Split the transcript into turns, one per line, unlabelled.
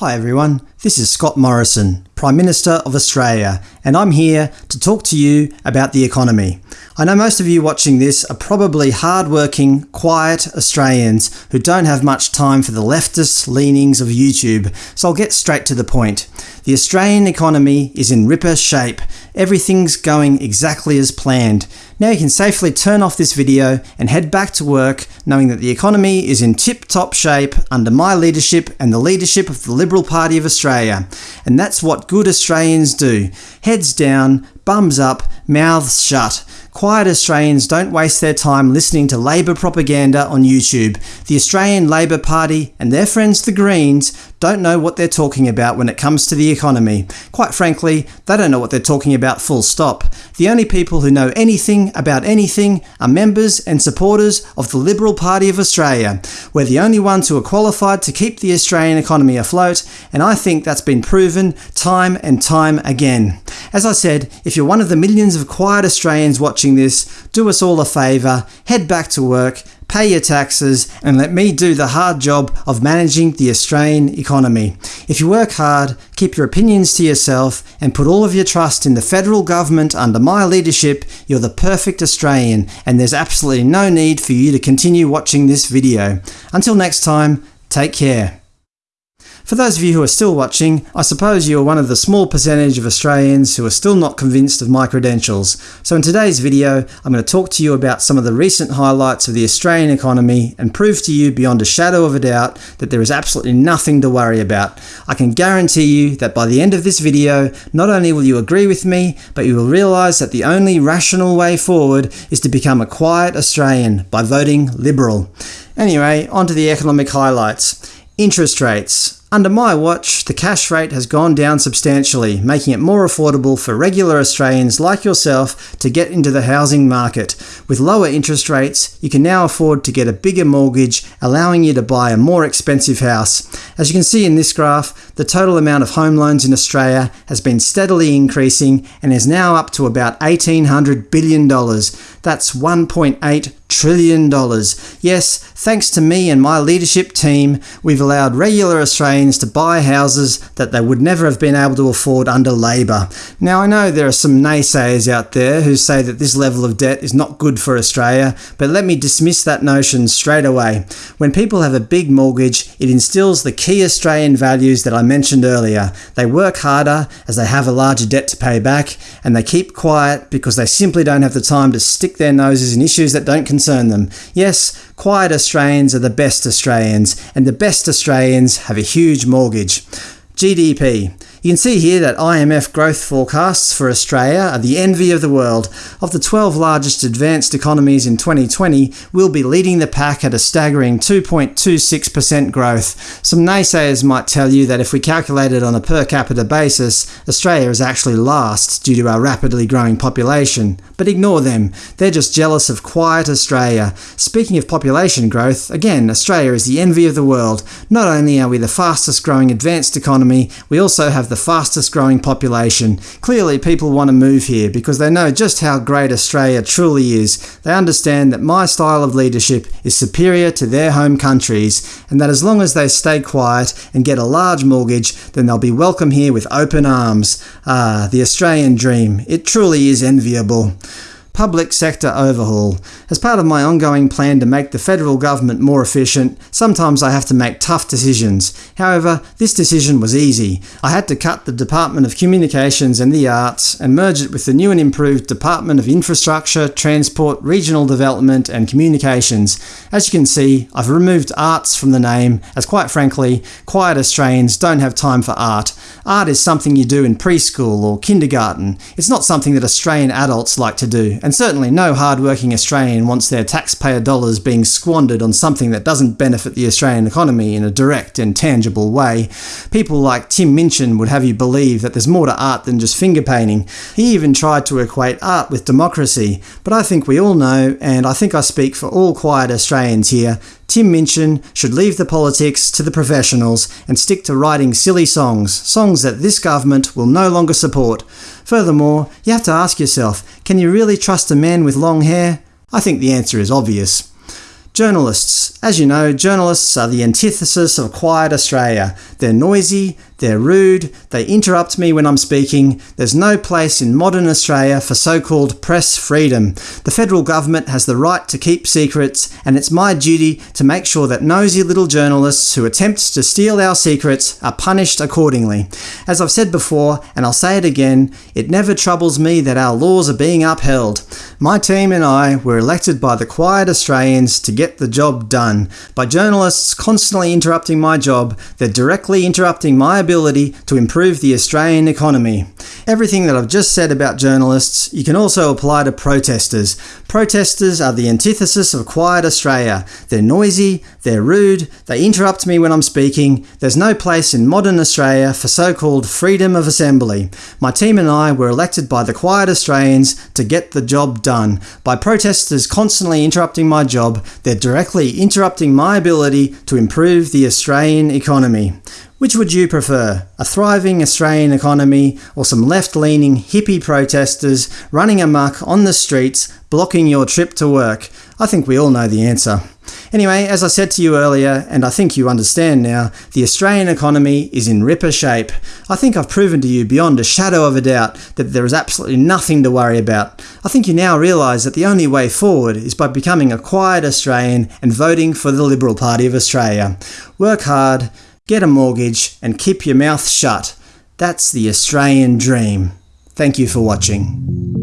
Hi everyone, this is Scott Morrison, Prime Minister of Australia, and I'm here to talk to you about the economy. I know most of you watching this are probably hard-working, quiet Australians who don't have much time for the leftist leanings of YouTube, so I'll get straight to the point. The Australian economy is in ripper shape. Everything's going exactly as planned. Now you can safely turn off this video and head back to work knowing that the economy is in tip-top shape under my leadership and the leadership of the Liberal Party of Australia. And that's what good Australians do. Heads down, bums up, mouths shut. Quiet Australians don't waste their time listening to Labor propaganda on YouTube. The Australian Labor Party and their friends the Greens don't know what they're talking about when it comes to the economy. Quite frankly, they don't know what they're talking about full stop. The only people who know anything about anything are members and supporters of the Liberal Party of Australia. We're the only ones who are qualified to keep the Australian economy afloat, and I think that's been proven time and time again. As I said, if you're one of the millions of quiet Australians watching this, do us all a favour, head back to work, pay your taxes, and let me do the hard job of managing the Australian economy. If you work hard, keep your opinions to yourself, and put all of your trust in the federal government under my leadership, you're the perfect Australian, and there's absolutely no need for you to continue watching this video. Until next time, take care. For those of you who are still watching, I suppose you are one of the small percentage of Australians who are still not convinced of my credentials. So in today's video, I'm going to talk to you about some of the recent highlights of the Australian economy and prove to you beyond a shadow of a doubt that there is absolutely nothing to worry about. I can guarantee you that by the end of this video, not only will you agree with me, but you will realise that the only rational way forward is to become a quiet Australian by voting Liberal. Anyway, on to the economic highlights. Interest rates. Under my watch, the cash rate has gone down substantially, making it more affordable for regular Australians like yourself to get into the housing market. With lower interest rates, you can now afford to get a bigger mortgage, allowing you to buy a more expensive house. As you can see in this graph, the total amount of home loans in Australia has been steadily increasing and is now up to about $1,800 billion. That's $1.8 trillion. Yes, thanks to me and my leadership team, we've allowed regular Australians to buy houses that they would never have been able to afford under Labor. Now I know there are some naysayers out there who say that this level of debt is not good for Australia, but let me dismiss that notion straight away. When people have a big mortgage, it instills the key Australian values that I mentioned earlier. They work harder as they have a larger debt to pay back, and they keep quiet because they simply don't have the time to stick their noses in issues that don't concern them. Yes, quiet Australians are the best Australians, and the best Australians have a huge mortgage. GDP. You can see here that IMF growth forecasts for Australia are the envy of the world. Of the 12 largest advanced economies in 2020, we'll be leading the pack at a staggering 2.26% growth. Some naysayers might tell you that if we calculate it on a per capita basis, Australia is actually last due to our rapidly growing population. But ignore them. They're just jealous of quiet Australia. Speaking of population growth, again, Australia is the envy of the world. Not only are we the fastest growing advanced economy, we also have the the fastest growing population. Clearly people want to move here because they know just how great Australia truly is. They understand that my style of leadership is superior to their home countries, and that as long as they stay quiet and get a large mortgage, then they'll be welcome here with open arms. Ah, the Australian dream. It truly is enviable. Public sector overhaul. As part of my ongoing plan to make the federal government more efficient, sometimes I have to make tough decisions. However, this decision was easy. I had to cut the Department of Communications and the Arts and merge it with the new and improved Department of Infrastructure, Transport, Regional Development and Communications. As you can see, I've removed arts from the name, as quite frankly, quiet Australians don't have time for art. Art is something you do in preschool or kindergarten. It's not something that Australian adults like to do, and certainly no hard-working Australian wants their taxpayer dollars being squandered on something that doesn't benefit the Australian economy in a direct and tangible way. People like Tim Minchin would have you believe that there's more to art than just finger painting. He even tried to equate art with democracy, but I think we all know, and I think I speak for all quiet Australians here, Tim Minchin should leave the politics to the professionals and stick to writing silly songs, songs that this government will no longer support. Furthermore, you have to ask yourself, can you really trust a man with long hair? I think the answer is obvious. Journalists. As you know, journalists are the antithesis of quiet Australia. They're noisy, they're rude, they interrupt me when I'm speaking. There's no place in modern Australia for so-called press freedom. The federal government has the right to keep secrets, and it's my duty to make sure that nosy little journalists who attempt to steal our secrets are punished accordingly. As I've said before, and I'll say it again, it never troubles me that our laws are being upheld. My team and I were elected by the quiet Australians to get the job done. By journalists constantly interrupting my job, they're directly interrupting my ability to improve the Australian economy. Everything that I've just said about journalists, you can also apply to protesters. Protesters are the antithesis of quiet Australia. They're noisy, they're rude, they interrupt me when I'm speaking. There's no place in modern Australia for so-called freedom of assembly. My team and I were elected by the quiet Australians to get the job done. By protesters constantly interrupting my job, they're directly interrupting my ability to improve the Australian economy. Which would you prefer? A thriving Australian economy or some left-leaning hippie protesters running amok on the streets blocking your trip to work? I think we all know the answer. Anyway, as I said to you earlier, and I think you understand now, the Australian economy is in ripper shape. I think I've proven to you beyond a shadow of a doubt that there is absolutely nothing to worry about. I think you now realise that the only way forward is by becoming a quiet Australian and voting for the Liberal Party of Australia. Work hard, get a mortgage, and keep your mouth shut. That's the Australian dream. Thank you for watching.